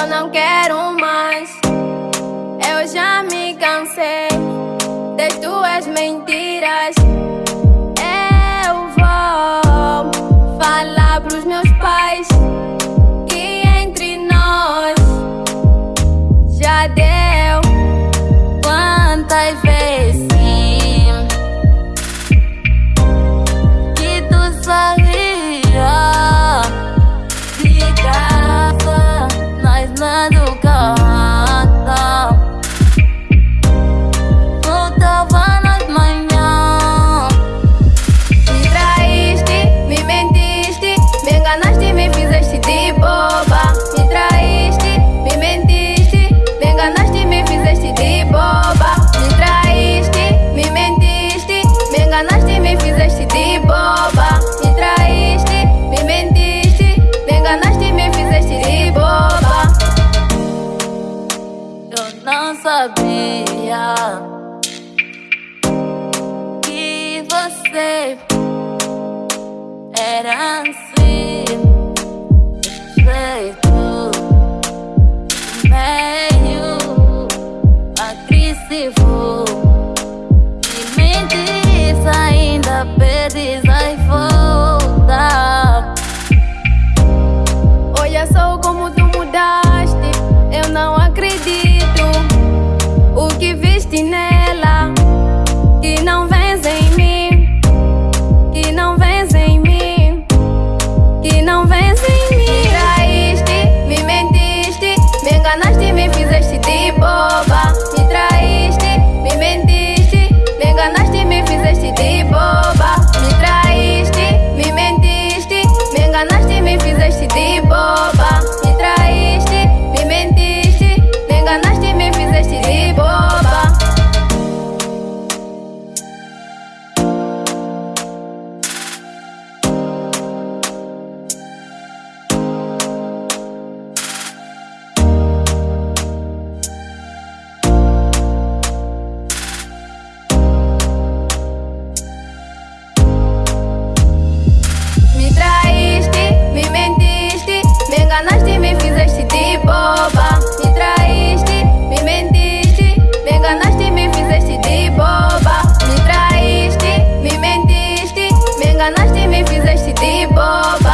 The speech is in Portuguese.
eu não quero mais. Eu já me cansei das tuas mentiras. Eu vou falar pros meus pais madrugar não sabia que você era assim. Perfeito. Bine me fizeste de boba.